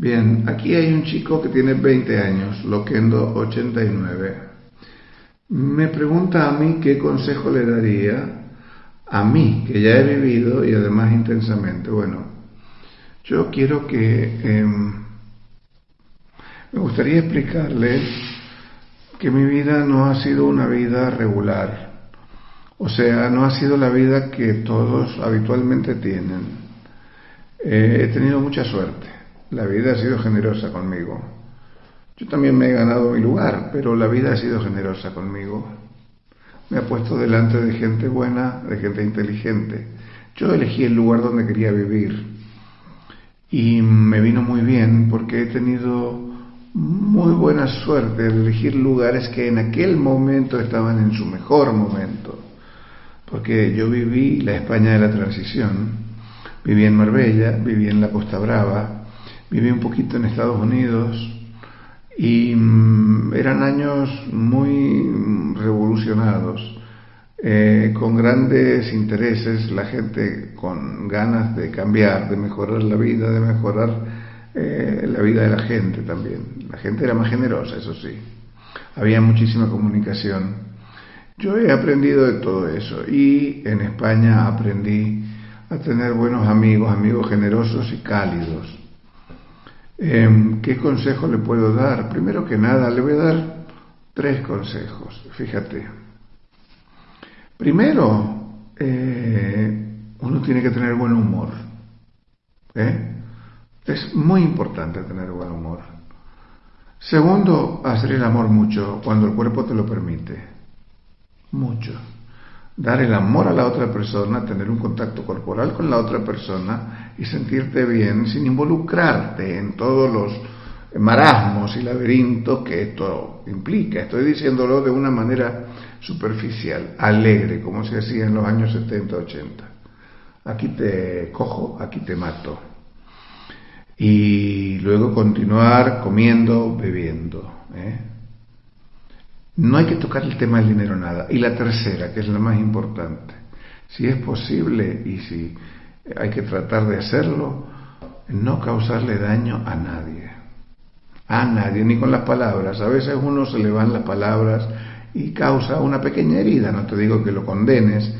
Bien, aquí hay un chico que tiene 20 años, Loquendo 89. Me pregunta a mí qué consejo le daría a mí, que ya he vivido y además intensamente. Bueno, yo quiero que... Em, me gustaría explicarle que mi vida no ha sido una vida regular. O sea, no ha sido la vida que todos habitualmente tienen. Eh, he tenido mucha suerte. La vida ha sido generosa conmigo. Yo también me he ganado mi lugar, pero la vida ha sido generosa conmigo. Me ha puesto delante de gente buena, de gente inteligente. Yo elegí el lugar donde quería vivir y me vino muy bien porque he tenido muy buena suerte de elegir lugares que en aquel momento estaban en su mejor momento. Porque yo viví la España de la transición, viví en Marbella, viví en la Costa Brava, viví un poquito en Estados Unidos y mm, eran años muy revolucionados, eh, con grandes intereses, la gente con ganas de cambiar, de mejorar la vida, de mejorar eh, la vida de la gente también. La gente era más generosa, eso sí. Había muchísima comunicación. Yo he aprendido de todo eso y en España aprendí a tener buenos amigos, amigos generosos y cálidos. Em, ¿Qué consejo le puedo dar? Primero que nada, le voy a dar tres consejos. Fíjate. Primero, eh, uno tiene que tener buen humor. ¿eh? Es muy importante tener buen humor. Segundo, hacer el amor mucho cuando el cuerpo te lo permite. Mucho. Dar el amor a la otra persona, tener un contacto corporal con la otra persona y sentirte bien sin involucrarte en todos los marasmos y laberintos que esto implica. Estoy diciéndolo de una manera superficial, alegre, como se hacía en los años 70, 80. Aquí te cojo, aquí te mato. Y luego continuar comiendo, bebiendo. ¿eh? No hay que tocar el tema del dinero nada. Y la tercera, que es la más importante, si es posible y si hay que tratar de hacerlo, no causarle daño a nadie. A nadie, ni con las palabras. A veces uno se le van las palabras y causa una pequeña herida. No te digo que lo condenes,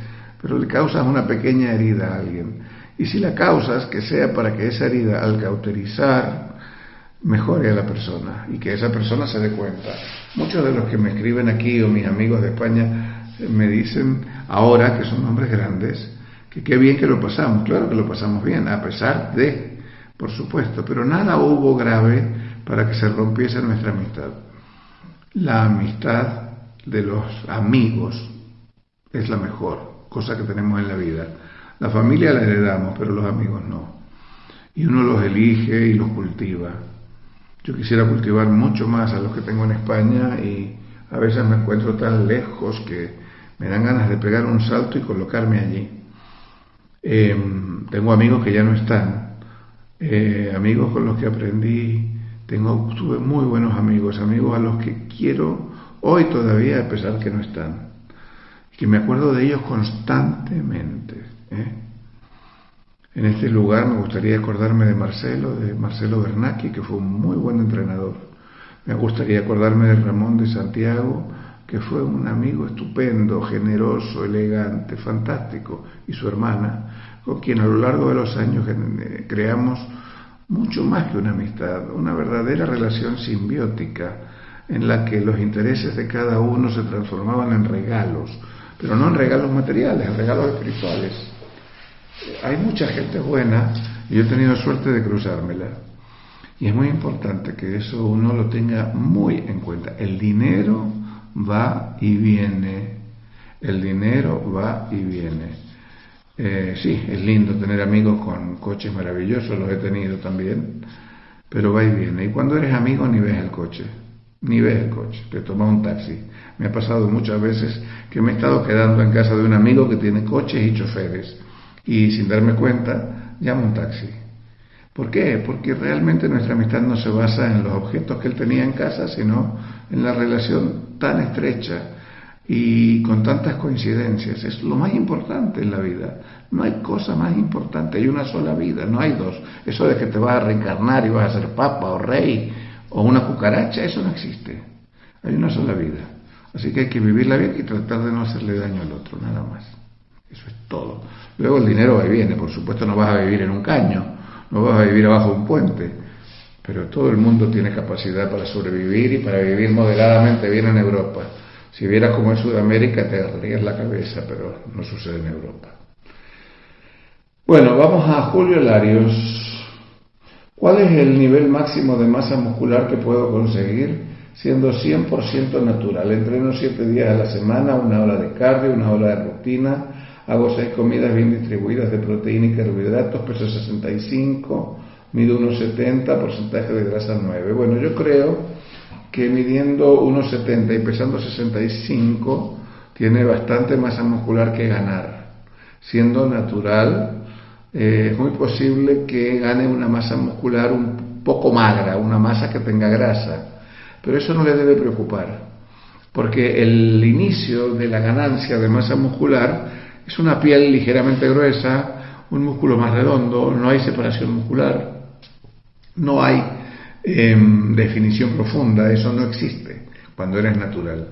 pero le causas una pequeña herida a alguien. Y si la causas, que sea para que esa herida, al cauterizar, mejore a la persona y que esa persona se dé cuenta. Muchos de los que me escriben aquí o mis amigos de España me dicen ahora que son hombres grandes, que qué bien que lo pasamos. Claro que lo pasamos bien, a pesar de, por supuesto, pero nada hubo grave para que se rompiese nuestra amistad. La amistad de los amigos es la mejor cosa que tenemos en la vida. La familia la heredamos, pero los amigos no. Y uno los elige y los cultiva. Yo quisiera cultivar mucho más a los que tengo en España y a veces me encuentro tan lejos que me dan ganas de pegar un salto y colocarme allí. Em, tengo amigos que ya no están, eh, amigos con los que aprendí, tengo, tuve muy buenos amigos, amigos a los que quiero hoy todavía a pesar que no están, que me acuerdo de ellos constantemente. ¿eh? En este lugar me gustaría acordarme de Marcelo, de Marcelo Bernacchi, que fue un muy buen entrenador. Me gustaría acordarme de Ramón de Santiago, que fue un amigo estupendo, generoso, elegante, fantástico, y su hermana, con quien a lo largo de los años creamos mucho más que una amistad, una verdadera relación simbiótica en la que los intereses de cada uno se transformaban en regalos, pero no en regalos materiales, en regalos espirituales hay mucha gente buena y yo he tenido suerte de cruzármela. Y es muy importante que eso uno lo tenga muy en cuenta. El dinero va y viene. El dinero va y viene. Eh, sí, es lindo tener amigos con coches maravillosos, los he tenido también, pero va y viene. Y cuando eres amigo ni ves el coche, ni ves el coche, te toma un taxi. Me ha pasado muchas veces que me he estado quedando en casa de un amigo que tiene coches y choferes y sin darme cuenta llamo un taxi. ¿Por qué? Porque realmente nuestra amistad no se basa en los objetos que él tenía en casa, sino en la relación tan estrecha y con tantas coincidencias. Es lo más importante en la vida. No hay cosa más importante, hay una sola vida, no hay dos. Eso de que te vas a reencarnar y vas a ser papa o rey o una cucaracha, eso no existe. Hay una sola vida. Así que hay que vivirla bien y tratar de no hacerle daño al otro, nada más. Luego el dinero va y viene, por supuesto no vas a vivir en un caño, no vas a vivir abajo de un puente, pero todo el mundo tiene capacidad para sobrevivir y para vivir moderadamente bien en Europa. Si vieras como en Sudamérica te agarrarías la cabeza, pero no sucede en Europa. Bueno, vamos a Julio Larios. ¿Cuál es el nivel máximo de masa muscular que puedo conseguir siendo 100% natural? Entreno 7 días a la semana, una hora de cardio, una hora de rutina, hago 6 comidas bien distribuidas de proteína y carbohidratos, peso 65, mido 1,70, porcentaje de grasa 9. Bueno, yo creo que midiendo 1,70 y pesando 65 tiene bastante masa muscular que ganar. Siendo natural, eh, es muy posible que gane una masa muscular un poco magra, una masa que tenga grasa, pero eso no le debe preocupar, porque el inicio de la ganancia de masa muscular es una piel ligeramente gruesa, un músculo más redondo, no hay separación muscular, no hay en definición profunda, eso no existe cuando eres natural.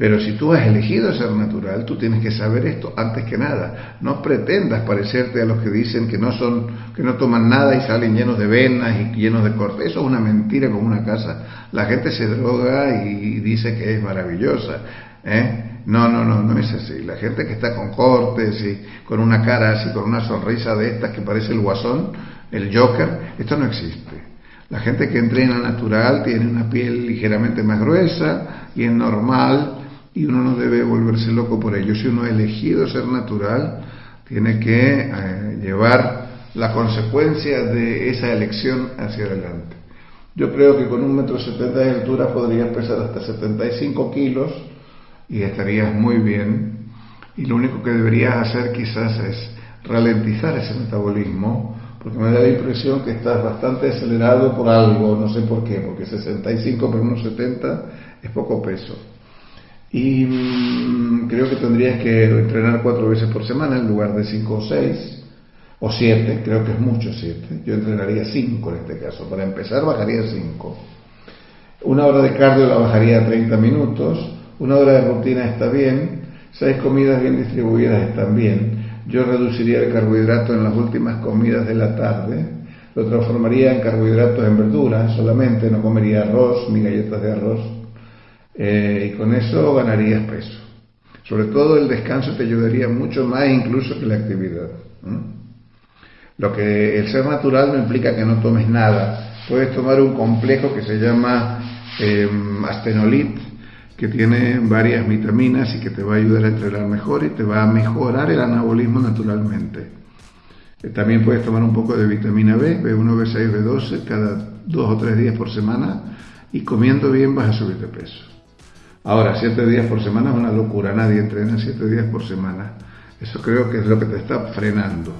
Pero si tú has elegido ser natural, tú tienes que saber esto antes que nada. No pretendas parecerte a los que dicen que no son, que no toman nada y salen llenos de venas y llenos de cortes. Eso es una mentira como una casa. La gente se droga y dice que es maravillosa. ¿eh? No, no, no, no es así. La gente que está con cortes y con una cara así, con una sonrisa de estas que parece el guasón, el Joker, esto no existe. La gente que entrena natural tiene una piel ligeramente más gruesa y es normal y uno no debe volverse loco por ello. Si uno ha elegido ser natural, tiene que eh, llevar la consecuencia de esa elección hacia adelante. Yo creo que con un metro setenta de altura podrías pesar hasta 75 kilos y estarías muy bien. Y lo único que deberías hacer quizás es ralentizar ese metabolismo porque me da la impresión que estás bastante acelerado por algo, no sé por qué, porque 65 por unos 70 es poco peso. Y mm, creo que tendrías que entrenar cuatro veces por semana en lugar de cinco o seis, o siete, creo que es mucho siete. Yo entrenaría cinco en este caso. Para empezar bajaría cinco. Una hora de cardio la bajaría a 30 minutos, una hora de rutina está bien, seis comidas bien distribuidas están bien yo reduciría el carbohidrato en las últimas comidas de la tarde, lo transformaría en carbohidratos en verduras solamente, no comería arroz ni galletas de arroz, eh, y con eso ganarías peso. Sobre todo el descanso te ayudaría mucho más incluso que la actividad. Lo que el ser natural no implica que no tomes nada. Puedes tomar un complejo que se llama eh, astenolit, que tiene varias vitaminas y que te va a ayudar a entrenar mejor y te va a mejorar el anabolismo naturalmente. Eh, también puedes tomar un poco de vitamina B, B1, B6, B12 cada dos o tres días por semana y comiendo bien vas a subir de peso. Ahora, siete días por semana es una locura, nadie entrena siete días por semana. Eso creo que es lo que te está frenando.